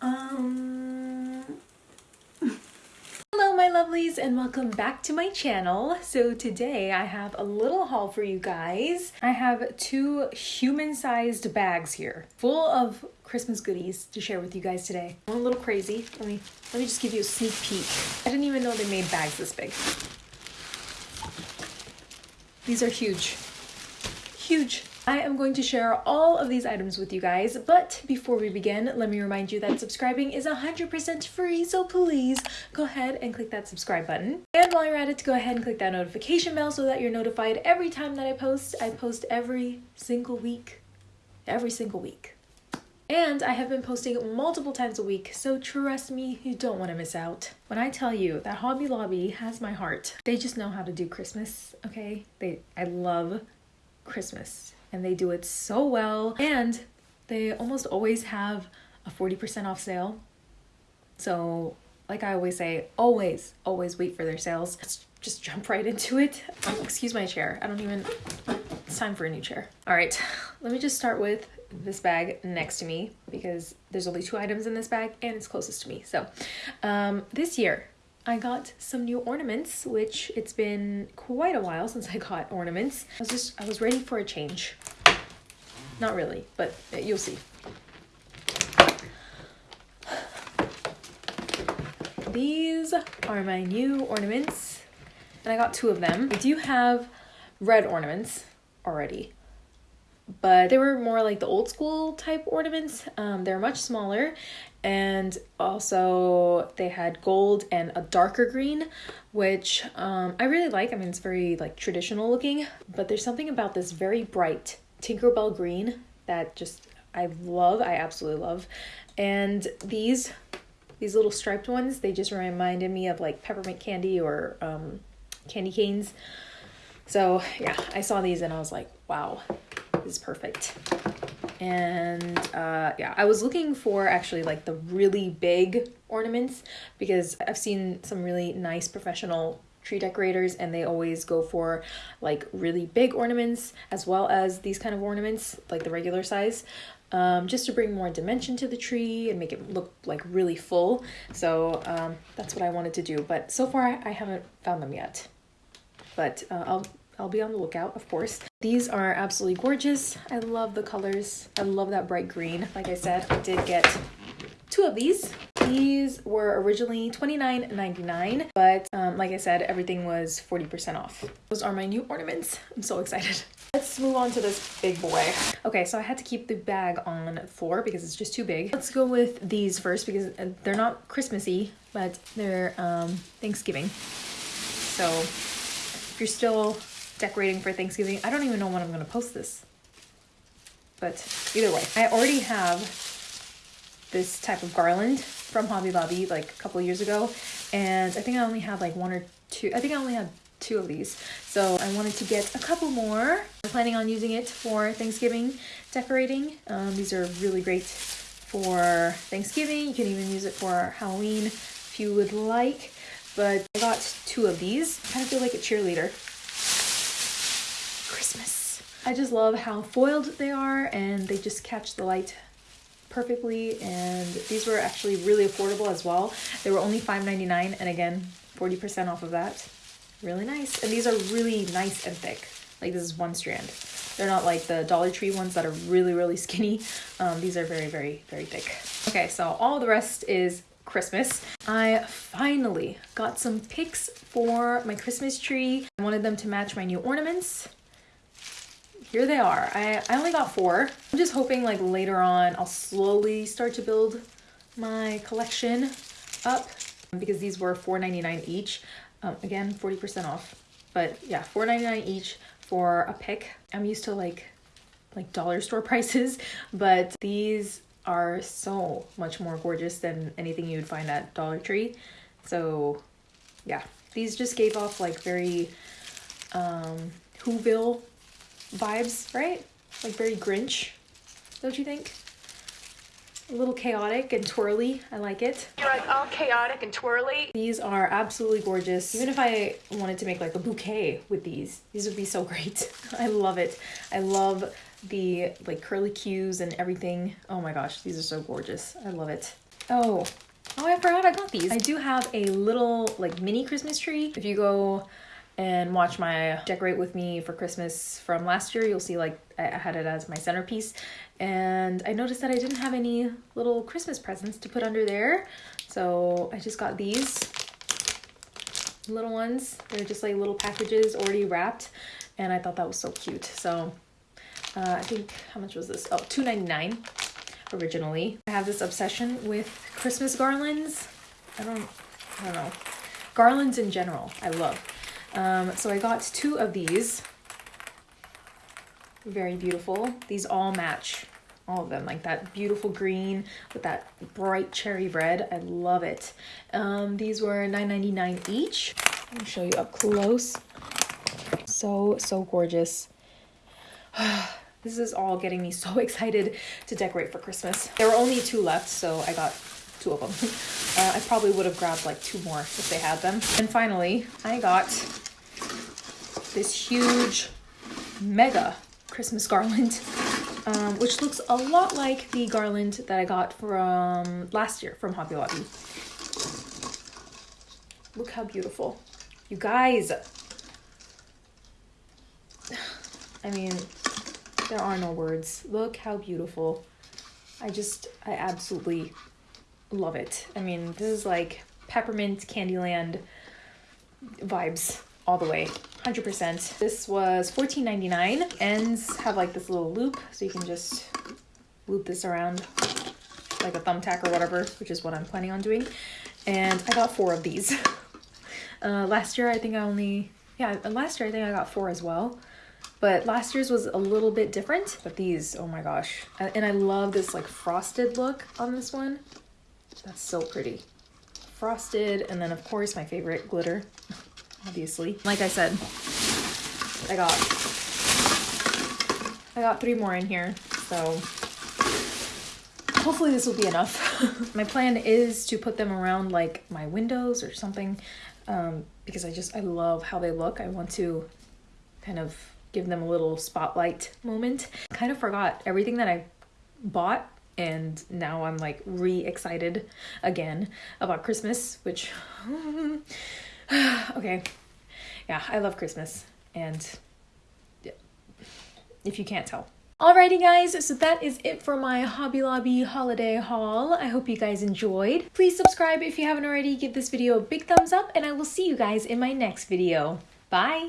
Um... Hello my lovelies and welcome back to my channel. So today I have a little haul for you guys. I have two human-sized bags here full of Christmas goodies to share with you guys today. I'm a little crazy. Let me let me just give you a sneak peek. I didn't even know they made bags this big. These are huge. Huge. I am going to share all of these items with you guys, but before we begin, let me remind you that subscribing is 100% free, so please go ahead and click that subscribe button. And while you're at it, go ahead and click that notification bell so that you're notified every time that I post. I post every single week. Every single week. And I have been posting multiple times a week, so trust me, you don't want to miss out. When I tell you that Hobby Lobby has my heart, they just know how to do Christmas, okay? They I love Christmas and they do it so well. And they almost always have a 40% off sale. So, like I always say, always, always wait for their sales. Let's just jump right into it. Oh, excuse my chair. I don't even. It's time for a new chair. All right, let me just start with this bag next to me because there's only two items in this bag and it's closest to me. So, um, this year I got some new ornaments, which it's been quite a while since I got ornaments. I was just, I was ready for a change. Not really, but you'll see. These are my new ornaments, and I got two of them. I do have red ornaments already, but they were more like the old school type ornaments. Um, they're much smaller and also they had gold and a darker green which um, i really like. I mean it's very like traditional looking. But there's something about this very bright tinkerbell green that just i love. I absolutely love. And these these little striped ones they just reminded me of like peppermint candy or um, candy canes. So yeah i saw these and i was like wow this is perfect and uh, yeah i was looking for actually like the really big ornaments because i've seen some really nice professional tree decorators and they always go for like really big ornaments as well as these kind of ornaments like the regular size um, just to bring more dimension to the tree and make it look like really full. So um, that's what i wanted to do but so far i haven't found them yet. But uh, i'll I'll be on the lookout, of course. These are absolutely gorgeous. I love the colors. I love that bright green. Like I said, I did get two of these. These were originally $29.99, but um, like I said, everything was 40% off. Those are my new ornaments. I'm so excited. Let's move on to this big boy. Okay, so I had to keep the bag on floor because it's just too big. Let's go with these first because uh, they're not Christmassy, but they're um, Thanksgiving. So if you're still decorating for Thanksgiving. I don't even know when I'm going to post this. But either way, I already have this type of garland from Hobby Lobby like a couple years ago. And I think I only had like one or two. I think I only had two of these. So I wanted to get a couple more. I'm planning on using it for Thanksgiving decorating. Um, these are really great for Thanksgiving. You can even use it for Halloween if you would like. But I got two of these. I kind of feel like a cheerleader Christmas. I just love how foiled they are and they just catch the light perfectly and these were actually really affordable as well. They were only $5.99 and again 40% off of that. Really nice. And these are really nice and thick. Like this is one strand. They're not like the Dollar Tree ones that are really, really skinny. Um, these are very, very, very thick. Okay, so all the rest is Christmas. I finally got some picks for my Christmas tree. I wanted them to match my new ornaments here they are. I, I only got four. I'm just hoping like later on I'll slowly start to build my collection up because these were $4.99 each. Um, again, 40% off. But yeah, $4.99 each for a pick. I'm used to like like dollar store prices, but these are so much more gorgeous than anything you would find at Dollar Tree. So yeah, these just gave off like very um, Whoville vibes, right? Like very Grinch, don't you think? A little chaotic and twirly. I like it. You're like all chaotic and twirly. These are absolutely gorgeous. Even if I wanted to make like a bouquet with these, these would be so great. I love it. I love the like curly cues and everything. Oh my gosh, these are so gorgeous. I love it. Oh, oh, I forgot I got these. I do have a little like mini Christmas tree. If you go and watch my decorate with me for Christmas from last year, you'll see like I had it as my centerpiece. And I noticed that I didn't have any little Christmas presents to put under there. So I just got these little ones. They're just like little packages already wrapped. And I thought that was so cute. So uh, I think, how much was this? Oh, $2.99 originally. I have this obsession with Christmas garlands. I don't, I don't know. Garlands in general, I love. Um, so I got two of these. Very beautiful. These all match all of them like that beautiful green with that bright cherry red. I love it. Um, these were $9.99 each. Let me show you up close. So so gorgeous. This is all getting me so excited to decorate for christmas. There were only two left so i got two of them uh, i probably would have grabbed like two more if they had them and finally i got this huge mega christmas garland um, which looks a lot like the garland that I got from last year from Hobby Lobby. Look how beautiful. You guys. I mean, there are no words. Look how beautiful. I just, I absolutely love it. I mean, this is like peppermint Candyland vibes all the way. 100%. This was $14.99. Ends have like this little loop, so you can just loop this around like a thumbtack or whatever, which is what I'm planning on doing. And I got four of these. Uh, last year, I think I only, yeah, last year I think I got four as well. But last year's was a little bit different. But these, oh my gosh. And I love this like frosted look on this one. That's so pretty. Frosted, and then of course my favorite, glitter obviously. Like I said, I got I got three more in here, so hopefully this will be enough. my plan is to put them around like my windows or something um, because I just I love how they look. I want to kind of give them a little spotlight moment. Kind of forgot everything that I bought and now I'm like re-excited again about Christmas, which okay. Yeah, I love Christmas. And yeah, if you can't tell. Alrighty guys, so that is it for my Hobby Lobby holiday haul. I hope you guys enjoyed. Please subscribe if you haven't already, give this video a big thumbs up, and I will see you guys in my next video. Bye!